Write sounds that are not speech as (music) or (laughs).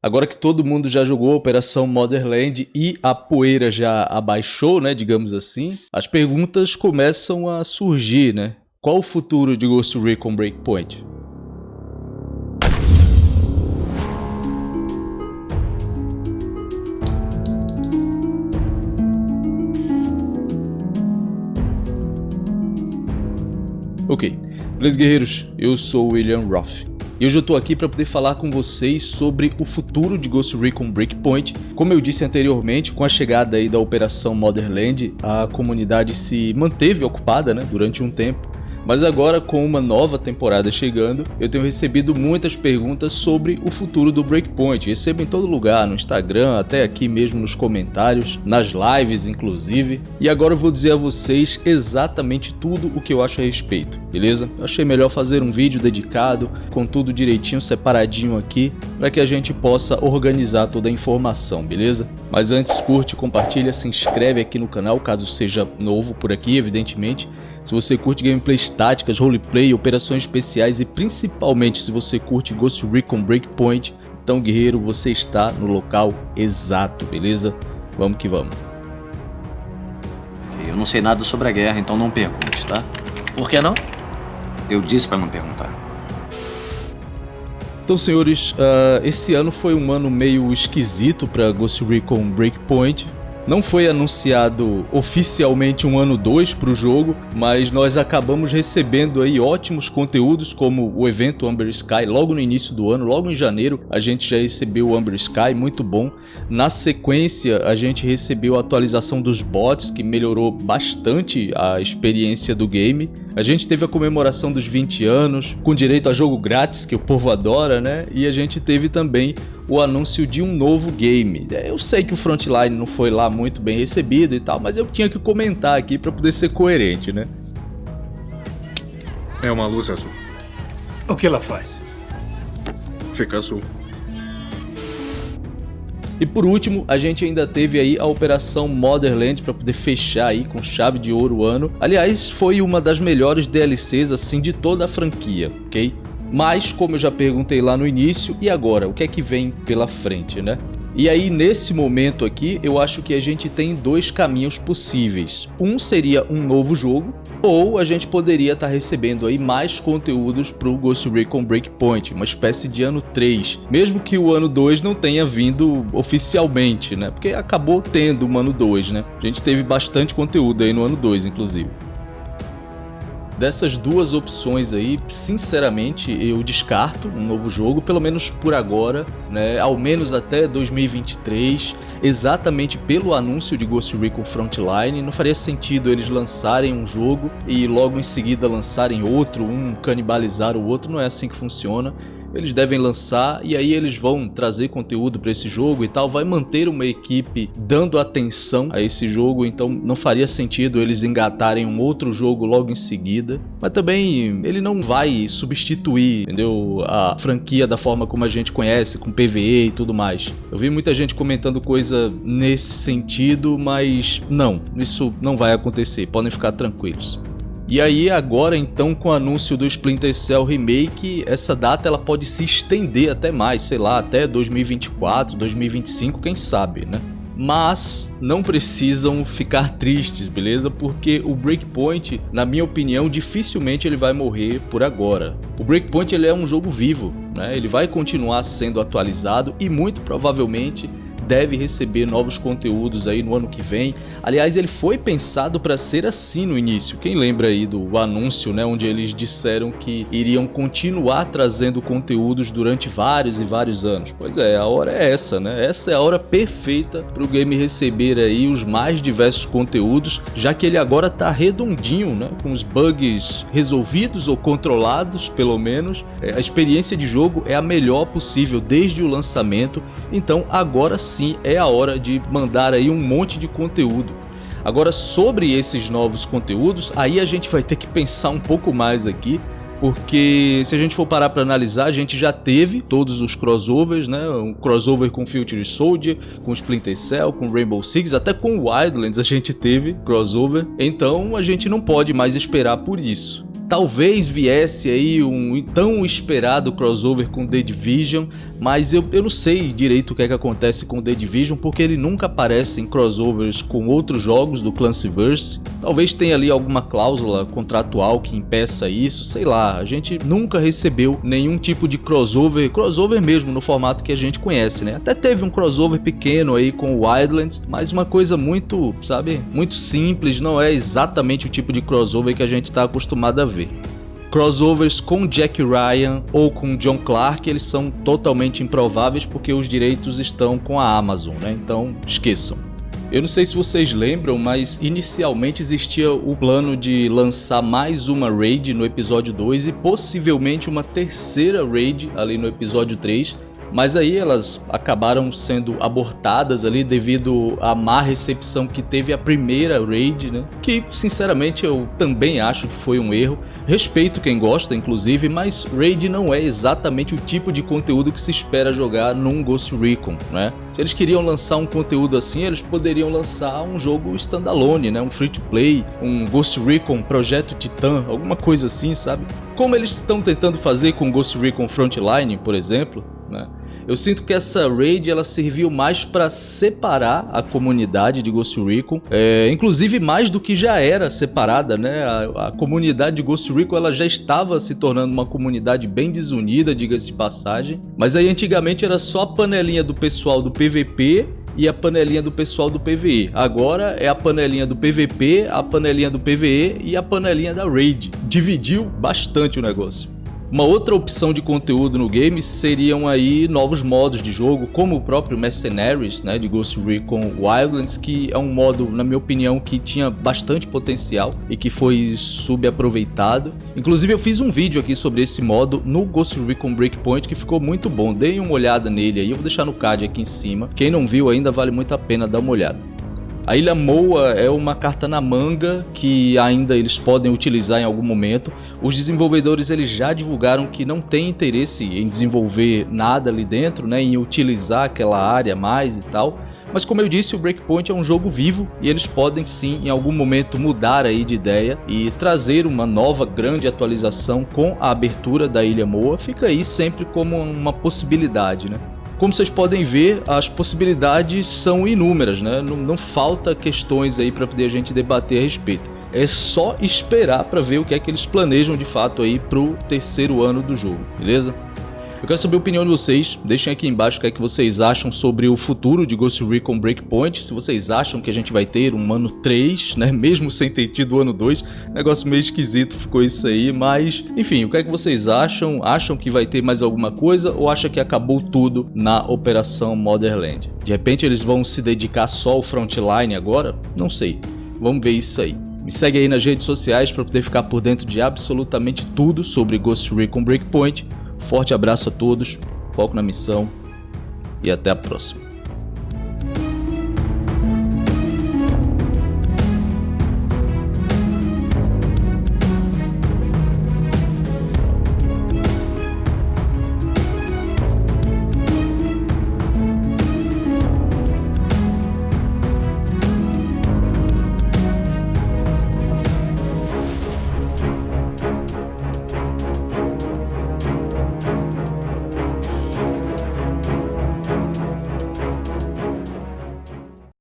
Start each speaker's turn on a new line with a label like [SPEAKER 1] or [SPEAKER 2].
[SPEAKER 1] Agora que todo mundo já jogou a Operação Motherland e a poeira já abaixou, né, digamos assim, as perguntas começam a surgir, né? Qual o futuro de Ghost Recon Breakpoint? Ok, beleza guerreiros, eu sou William Roth. E hoje eu tô aqui para poder falar com vocês sobre o futuro de Ghost Recon Breakpoint. Como eu disse anteriormente, com a chegada aí da Operação Motherland, a comunidade se manteve ocupada né, durante um tempo mas agora, com uma nova temporada chegando, eu tenho recebido muitas perguntas sobre o futuro do Breakpoint. Recebo em todo lugar, no Instagram, até aqui mesmo nos comentários, nas lives inclusive. E agora eu vou dizer a vocês exatamente tudo o que eu acho a respeito, beleza? Eu achei melhor fazer um vídeo dedicado, com tudo direitinho, separadinho aqui, para que a gente possa organizar toda a informação, beleza? Mas antes, curte, compartilha, se inscreve aqui no canal, caso seja novo por aqui, evidentemente. Se você curte gameplays táticas, roleplay, operações especiais e principalmente se você curte Ghost Recon Breakpoint, então guerreiro, você está no local exato, beleza? Vamos que vamos.
[SPEAKER 2] Eu não sei nada sobre a guerra, então não pergunte, tá?
[SPEAKER 3] Por que não?
[SPEAKER 2] Eu disse para não perguntar.
[SPEAKER 1] Então, senhores, uh, esse ano foi um ano meio esquisito para Ghost Recon Breakpoint. Não foi anunciado oficialmente um ano 2 para o jogo, mas nós acabamos recebendo aí ótimos conteúdos como o evento Amber Sky logo no início do ano, logo em janeiro a gente já recebeu o Amber Sky, muito bom. Na sequência a gente recebeu a atualização dos bots que melhorou bastante a experiência do game. A gente teve a comemoração dos 20 anos, com direito a jogo grátis que o povo adora, né? E a gente teve também o anúncio de um novo game. Eu sei que o Frontline não foi lá muito bem recebido e tal, mas eu tinha que comentar aqui para poder ser coerente, né?
[SPEAKER 4] É uma luz azul.
[SPEAKER 3] O que ela faz?
[SPEAKER 4] Fica azul.
[SPEAKER 1] E por último, a gente ainda teve aí a Operação Motherland para poder fechar aí com chave de ouro o ano. Aliás, foi uma das melhores DLCs assim de toda a franquia, ok? Mas, como eu já perguntei lá no início, e agora? O que é que vem pela frente, né? E aí, nesse momento aqui, eu acho que a gente tem dois caminhos possíveis. Um seria um novo jogo, ou a gente poderia estar tá recebendo aí mais conteúdos para o Ghost Recon Breakpoint, uma espécie de ano 3. Mesmo que o ano 2 não tenha vindo oficialmente, né? Porque acabou tendo um ano 2, né? A gente teve bastante conteúdo aí no ano 2, inclusive. Dessas duas opções aí, sinceramente, eu descarto um novo jogo, pelo menos por agora, né? Ao menos até 2023, exatamente pelo anúncio de Ghost Recon Frontline. Não faria sentido eles lançarem um jogo e logo em seguida lançarem outro, um canibalizar o outro, não é assim que funciona eles devem lançar e aí eles vão trazer conteúdo para esse jogo e tal, vai manter uma equipe dando atenção a esse jogo, então não faria sentido eles engatarem um outro jogo logo em seguida, mas também ele não vai substituir, entendeu, a franquia da forma como a gente conhece, com PvE e tudo mais. Eu vi muita gente comentando coisa nesse sentido, mas não, isso não vai acontecer, podem ficar tranquilos. E aí agora então com o anúncio do Splinter Cell Remake, essa data ela pode se estender até mais, sei lá, até 2024, 2025, quem sabe, né? Mas não precisam ficar (laughs) tristes, beleza? Porque o Breakpoint, na minha opinião, dificilmente ele vai morrer por agora. O Breakpoint ele é um jogo vivo, né? Ele vai continuar sendo atualizado e muito provavelmente deve receber novos conteúdos aí no ano que vem. Aliás, ele foi pensado para ser assim no início. Quem lembra aí do anúncio, né, onde eles disseram que iriam continuar trazendo conteúdos durante vários e vários anos? Pois é, a hora é essa, né? Essa é a hora perfeita para o game receber aí os mais diversos conteúdos, já que ele agora tá redondinho, né, com os bugs resolvidos ou controlados, pelo menos. É, a experiência de jogo é a melhor possível desde o lançamento, então agora sim sim é a hora de mandar aí um monte de conteúdo. Agora sobre esses novos conteúdos, aí a gente vai ter que pensar um pouco mais aqui, porque se a gente for parar para analisar, a gente já teve todos os crossovers, né? Um crossover com Future Soldier, com Splinter Cell, com Rainbow Six, até com Wildlands a gente teve crossover. Então a gente não pode mais esperar por isso. Talvez viesse aí um tão esperado crossover com The Division, mas eu, eu não sei direito o que é que acontece com The Division, porque ele nunca aparece em crossovers com outros jogos do Clancyverse. Talvez tenha ali alguma cláusula contratual que impeça isso, sei lá. A gente nunca recebeu nenhum tipo de crossover, crossover mesmo no formato que a gente conhece, né? Até teve um crossover pequeno aí com o Wildlands, mas uma coisa muito, sabe, muito simples, não é exatamente o tipo de crossover que a gente está acostumado a ver ver. Crossovers com Jack Ryan ou com John Clark, eles são totalmente improváveis porque os direitos estão com a Amazon, né? Então, esqueçam. Eu não sei se vocês lembram, mas inicialmente existia o plano de lançar mais uma raid no episódio 2 e possivelmente uma terceira raid ali no episódio 3, mas aí elas acabaram sendo abortadas ali devido à má recepção que teve a primeira raid, né? Que sinceramente eu também acho que foi um erro. Respeito quem gosta, inclusive, mas Raid não é exatamente o tipo de conteúdo que se espera jogar num Ghost Recon, né? Se eles queriam lançar um conteúdo assim, eles poderiam lançar um jogo standalone, né? Um free-to-play, um Ghost Recon Projeto Titan, alguma coisa assim, sabe? Como eles estão tentando fazer com Ghost Recon Frontline, por exemplo, né? Eu sinto que essa raid ela serviu mais para separar a comunidade de Ghost Recon, é, inclusive mais do que já era separada, né? A, a, comunidade de Ghost Recon ela já estava se tornando uma comunidade bem desunida, diga-se de passagem. Mas aí antigamente era só a panelinha do pessoal do PVP e a panelinha do pessoal do PVE. Agora é a panelinha do PVP, a panelinha do PVE e a panelinha da Raid. Dividiu bastante o negócio. Uma outra opção de conteúdo no game seriam aí novos modos de jogo, como o próprio Mercenaries, né, de Ghost Recon Wildlands, que é um modo, na minha opinião, que tinha bastante potencial e que foi subaproveitado. Inclusive eu fiz um vídeo aqui sobre esse modo no Ghost Recon Breakpoint que ficou muito bom, deem uma olhada nele aí, eu vou deixar no card aqui em cima. Quem não viu ainda vale muito a pena dar uma olhada. A Ilha Moa é uma carta na manga que ainda eles podem utilizar em algum momento. Os desenvolvedores eles já divulgaram que não tem interesse em desenvolver nada ali dentro, né, em utilizar aquela área mais e tal. Mas como eu disse, o Breakpoint é um jogo vivo e eles podem sim em algum momento mudar aí de ideia e trazer uma nova grande atualização com a abertura da Ilha Moa. Fica aí sempre como uma possibilidade, né? Como vocês podem ver, as possibilidades são inúmeras, né? Não, não falta questões aí para poder a gente debater a respeito. É só esperar para ver o que é que eles planejam de fato aí pro terceiro ano do jogo, beleza? Eu quero saber a opinião de vocês, deixem aqui embaixo o que é que vocês acham sobre o futuro de Ghost Recon Breakpoint, se vocês acham que a gente vai ter um ano 3, né, (laughs) mesmo sem ter tido o ano 2, negócio meio esquisito ficou isso aí, mas enfim, o que é que vocês acham? Acham que vai ter mais alguma coisa ou acham que acabou tudo na Operação Motherland? De repente eles vão se dedicar só ao frontline agora? Não sei, vamos ver isso aí. Me segue aí nas redes sociais para poder ficar por dentro de absolutamente tudo sobre Ghost Recon Breakpoint Forte abraço a todos, foco na missão e até a próxima.